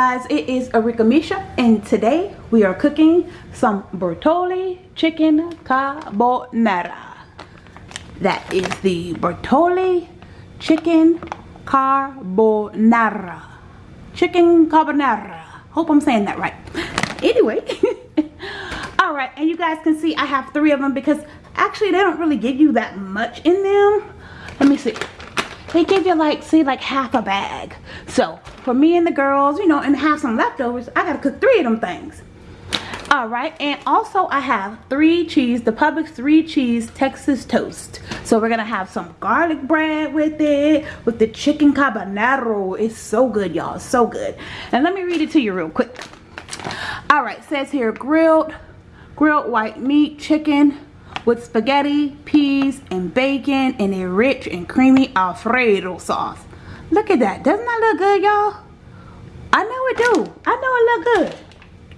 guys it is Arika Misha and today we are cooking some Bertolli chicken carbonara. That is the Bertolli chicken carbonara. Chicken carbonara. Hope I'm saying that right. Anyway all right and you guys can see I have three of them because actually they don't really give you that much in them. Let me see they give you like see like half a bag. So for me and the girls you know and have some leftovers i gotta cook three of them things. All right and also i have three cheese the publix three cheese texas toast. So we're gonna have some garlic bread with it with the chicken carbonaro it's so good y'all so good. And let me read it to you real quick. All right says here grilled grilled white meat chicken with spaghetti, peas, in a rich and creamy Alfredo sauce. Look at that. Doesn't that look good, y'all? I know it do. I know it look good.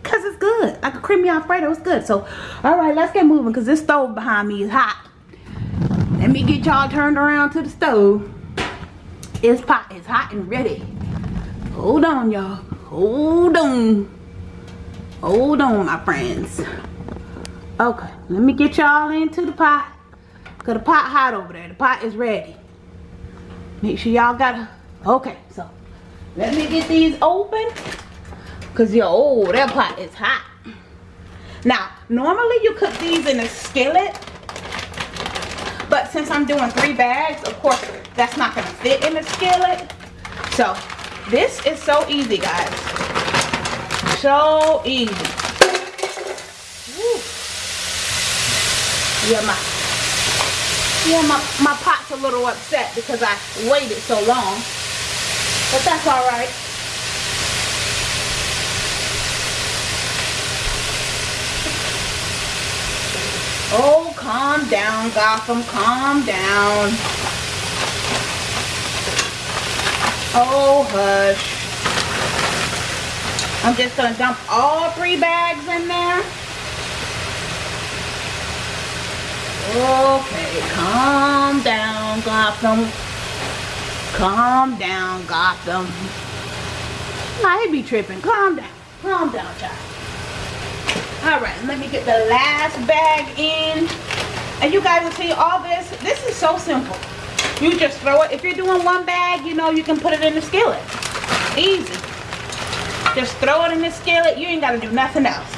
Because it's good. Like a creamy Alfredo, it's good. So, alright, let's get moving because this stove behind me is hot. Let me get y'all turned around to the stove. It's pot is hot and ready. Hold on, y'all. Hold on. Hold on, my friends. Okay, let me get y'all into the pot. Cause the pot hot over there. The pot is ready. Make sure y'all got a, okay, so let me get these open. Cause yo, oh, that pot is hot. Now, normally you cook these in a skillet. But since I'm doing three bags, of course, that's not gonna fit in the skillet. So, this is so easy, guys. So easy. yeah my yeah my my pot's a little upset because I waited so long. But that's all right. Oh calm down Gotham calm down. Oh hush. I'm just gonna dump all three bags in there Okay, calm down, Gotham. Calm down, Gotham. I be tripping. Calm down. Calm down, child. Alright, let me get the last bag in. And you guys will see all this. This is so simple. You just throw it. If you're doing one bag, you know you can put it in the skillet. Easy. Just throw it in the skillet. You ain't got to do nothing else.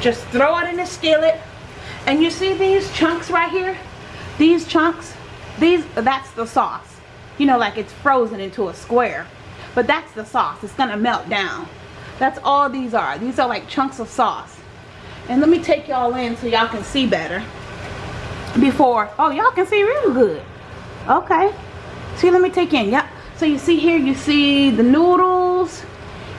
Just throw it in the skillet and you see these chunks right here? These chunks, these that's the sauce. You know, like it's frozen into a square. But that's the sauce. It's to melt down. That's all these are. These are like chunks of sauce. And let me take y'all in so y'all can see better. Before, oh, y'all can see real good. Okay. See, let me take in. Yep. So you see here, you see the noodles.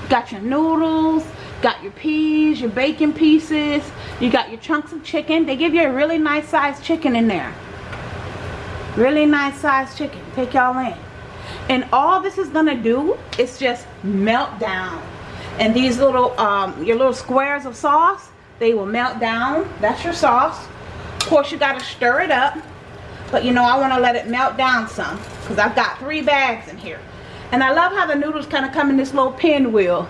got your noodles. Got your peas, your bacon pieces. You got your chunks of chicken. They give you a really nice sized chicken in there. Really nice sized chicken. Take y'all in. And all this is going to do is just melt down. And these little, um, your little squares of sauce, they will melt down. That's your sauce. Of course, you got to stir it up. But you know, I want to let it melt down some. Because I've got three bags in here. And I love how the noodles kind of come in this little pinwheel.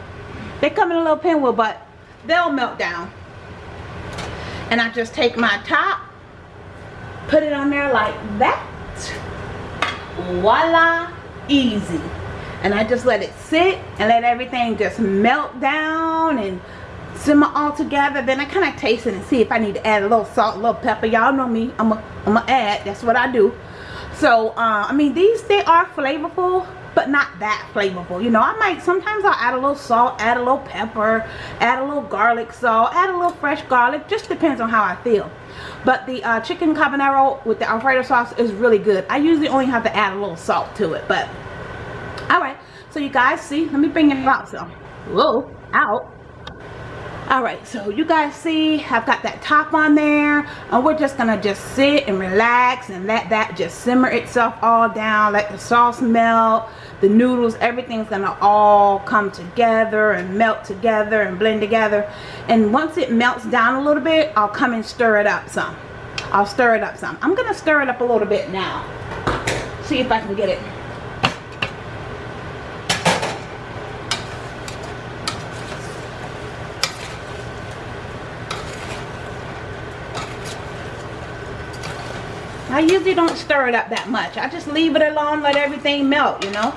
They come in a little pinwheel, but they'll melt down. And I just take my top, put it on there like that. Voila, easy. And I just let it sit and let everything just melt down and simmer all together. Then I kind of taste it and see if I need to add a little salt, a little pepper. Y'all know me. I'm to add. That's what I do. So, uh, I mean, these, they are flavorful but not that flavorful. You know i might sometimes i'll add a little salt add a little pepper add a little garlic salt add a little fresh garlic just depends on how i feel. But the uh, chicken carbonara with the alfredo sauce is really good. I usually only have to add a little salt to it but all right so you guys see let me bring it out so whoa out all right so you guys see i've got that top on there and we're just gonna just sit and relax and let that just simmer itself all down let the sauce melt the noodles everything's gonna all come together and melt together and blend together. And once it melts down a little bit I'll come and stir it up some. I'll stir it up some. I'm gonna stir it up a little bit now. See if I can get it. I usually don't stir it up that much. I just leave it alone, let everything melt, you know.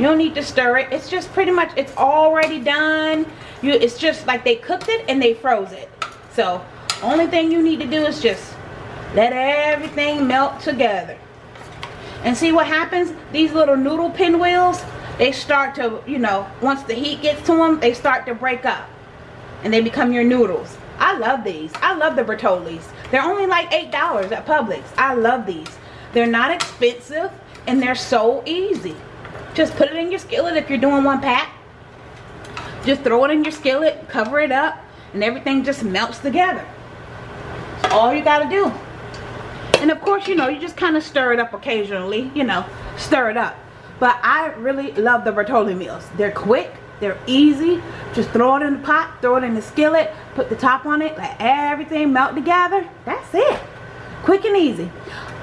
You don't need to stir it. It's just pretty much, it's already done. You, It's just like they cooked it and they froze it. So, only thing you need to do is just let everything melt together. And see what happens? These little noodle pinwheels, they start to, you know, once the heat gets to them, they start to break up. And they become your noodles. I love these. I love the Bertollis. They're only like $8 at Publix. I love these. They're not expensive and they're so easy. Just put it in your skillet if you're doing one pack. Just throw it in your skillet, cover it up, and everything just melts together. All you gotta do. And of course, you know, you just kind of stir it up occasionally, you know, stir it up. But I really love the Bertolli meals. They're quick, they're easy. Just throw it in the pot, throw it in the skillet, put the top on it, let everything melt together. That's it. Quick and easy.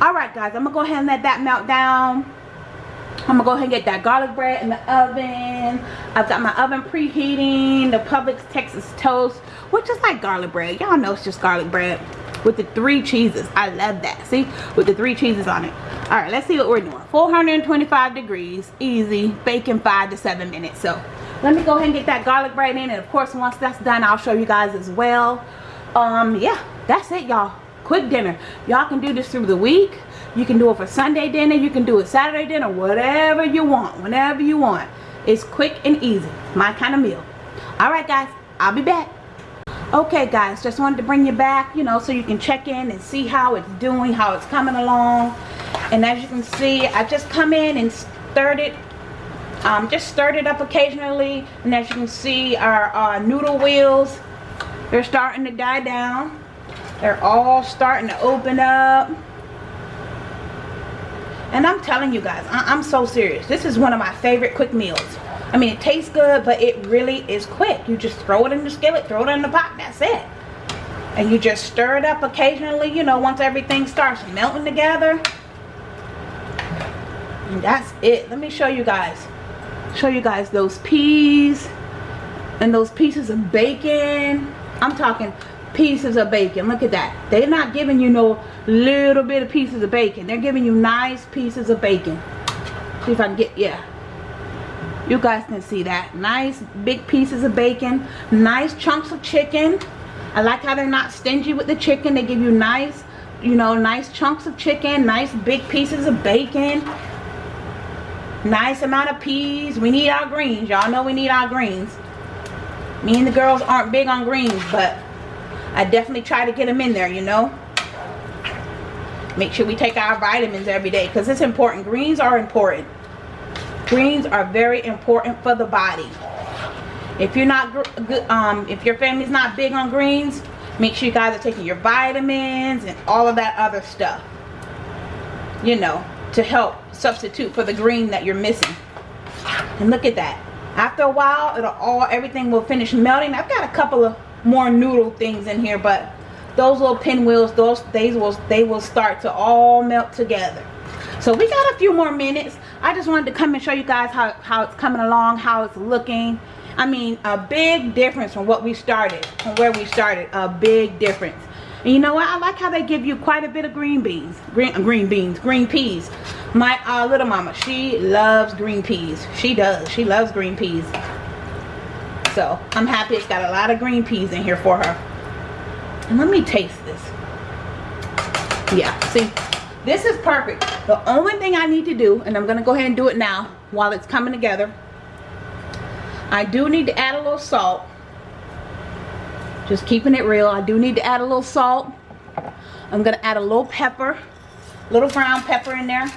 Alright guys, I'm going to go ahead and let that melt down. I'm to go ahead and get that garlic bread in the oven. I've got my oven preheating. The Publix Texas Toast, which is like garlic bread. Y'all know it's just garlic bread with the three cheeses. I love that. See? With the three cheeses on it. Alright, let's see what we're doing. 425 degrees. Easy. Baking 5 to 7 minutes. So, let me go ahead and get that garlic bread in. And of course, once that's done, I'll show you guys as well. Um, yeah, that's it, y'all. Quick dinner. Y'all can do this through the week. You can do it for Sunday dinner. You can do it Saturday dinner. Whatever you want. Whenever you want. It's quick and easy. My kind of meal. Alright, guys. I'll be back okay guys just wanted to bring you back you know so you can check in and see how it's doing how it's coming along and as you can see I just come in and stirred it um, just stirred it up occasionally and as you can see our, our noodle wheels they're starting to die down they're all starting to open up and I'm telling you guys I I'm so serious this is one of my favorite quick meals I mean, it tastes good, but it really is quick. You just throw it in the skillet, throw it in the pot, that's it. And you just stir it up occasionally, you know, once everything starts melting together. And that's it. Let me show you guys. Show you guys those peas and those pieces of bacon. I'm talking pieces of bacon. Look at that. They're not giving you no little bit of pieces of bacon. They're giving you nice pieces of bacon. See if I can get, yeah. You guys can see that. Nice big pieces of bacon. Nice chunks of chicken. I like how they're not stingy with the chicken. They give you nice you know nice chunks of chicken nice big pieces of bacon. Nice amount of peas. We need our greens. Y'all know we need our greens. Me and the girls aren't big on greens but I definitely try to get them in there you know? Make sure we take our vitamins every day because it's important. Greens are important. Greens are very important for the body. If you're not um if your family's not big on greens make sure you guys are taking your vitamins and all of that other stuff you know to help substitute for the green that you're missing. And look at that. After a while it'll all everything will finish melting. I've got a couple of more noodle things in here but those little pinwheels those they will they will start to all melt together. So we got a few more minutes. I just wanted to come and show you guys how how it's coming along how it's looking. I mean a big difference from what we started from where we started a big difference. And you know what? I like how they give you quite a bit of green beans green uh, green beans green peas. My uh, little mama she loves green peas. She does. She loves green peas so i'm happy it's got a lot of green peas in here for her and let me taste this yeah see this is perfect. The only thing I need to do, and I'm going to go ahead and do it now while it's coming together. I do need to add a little salt. Just keeping it real. I do need to add a little salt. I'm going to add a little pepper. Little brown pepper in there.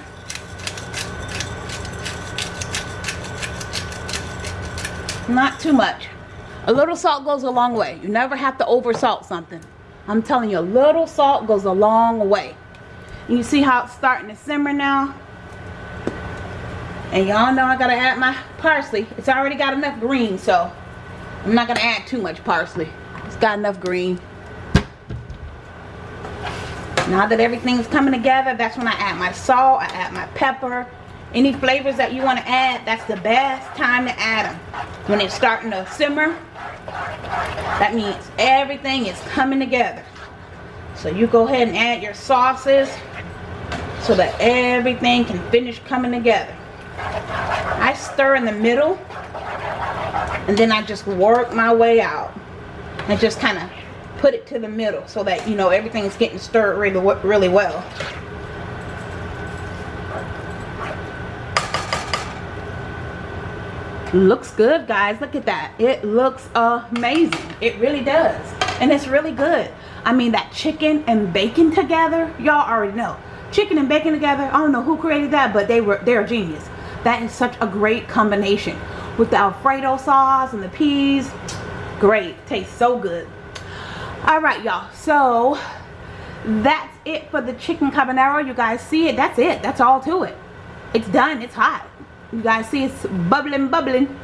Not too much. A little salt goes a long way. You never have to over salt something. I'm telling you, a little salt goes a long way. You see how it's starting to simmer now? And y'all know I gotta add my parsley. It's already got enough green, so I'm not gonna add too much parsley. It's got enough green. Now that everything's coming together, that's when I add my salt, I add my pepper. Any flavors that you want to add, that's the best time to add them. When it's starting to simmer, that means everything is coming together. So you go ahead and add your sauces. so that everything can finish coming together. I stir in the middle and then I just work my way out and just kind of put it to the middle so that you know everything's getting stirred really really well looks good guys. Look at that. It looks amazing. It really does. And it's really good. I mean that chicken and bacon together y'all already know. Chicken and bacon together I don't know who created that but they were they're genius. That is such a great combination. With the alfredo sauce and the peas great. Tastes so good. All right y'all. So that's it for the chicken carbonara you guys see it. That's it. That's all to it. It's done. It's hot you guys see it's bubbling bubbling.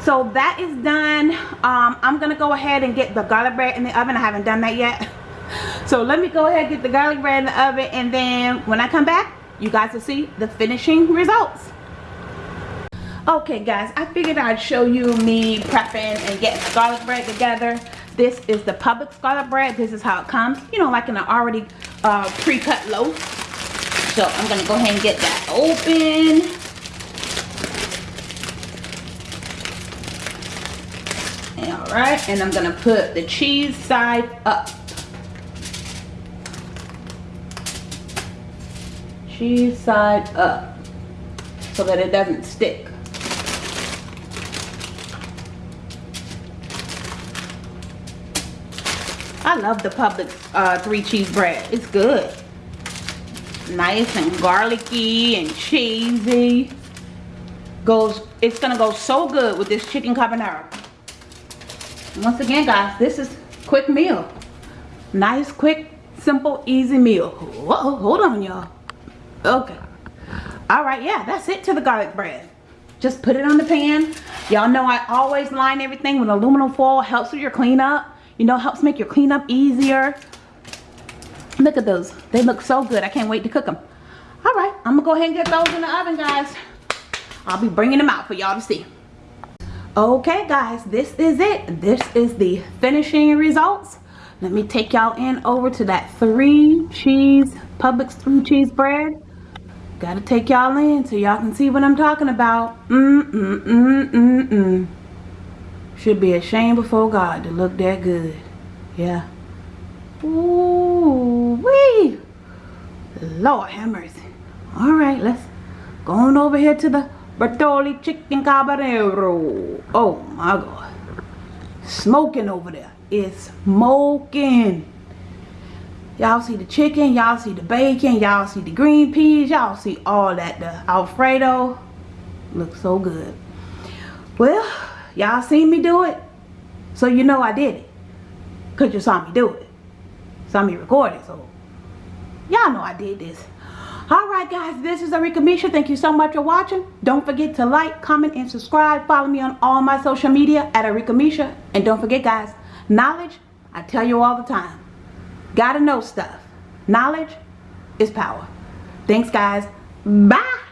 So that is done. Um, i'm gonna go ahead and get the garlic bread in the oven. I haven't done that yet. So let me go ahead and get the garlic bread in the oven and then when i come back you guys will see the finishing results. Okay guys i figured i'd show you me prepping and getting garlic bread together. This is the Publix garlic bread. This is how it comes. You know like in an already uh, pre-cut loaf. So i'm gonna go ahead and get that open all right and i'm gonna put the cheese side up cheese side up so that it doesn't stick I love the Publix uh, three cheese bread. It's good. Nice and garlicky and cheesy. Goes, it's gonna go so good with this chicken carbonara. Once again, guys, this is quick meal. Nice, quick, simple, easy meal. Whoa, hold on, y'all. Okay. All right, yeah, that's it to the garlic bread. Just put it on the pan. Y'all know I always line everything with aluminum foil. Helps with your cleanup. You know, helps make your cleanup easier. Look at those. They look so good. I can't wait to cook them. All right, I'm to go ahead and get those in the oven, guys. I'll be bringing them out for y'all to see okay guys this is it. This is the finishing results. Let me take y'all in over to that three cheese Publix three cheese bread. Gotta take y'all in so y'all can see what I'm talking about. Mm mm mm mm mm. Should be ashamed before God to look that good. Yeah. Ooh wee Lord have mercy. All right let's go on over here to the Bertolli chicken carbonero. Oh my god. Smoking over there. It's smoking. Y'all see the chicken, y'all see the bacon, y'all see the green peas, y'all see all that. The Alfredo looks so good. Well, y'all seen me do it. So you know I did it. Because you saw me do it. Saw me record it. So y'all know I did this all right guys this is Arika Misha. Thank you so much for watching. Don't forget to like comment and subscribe. Follow me on all my social media at Arika Misha. And don't forget guys knowledge I tell you all the time gotta know stuff. Knowledge is power. Thanks guys. Bye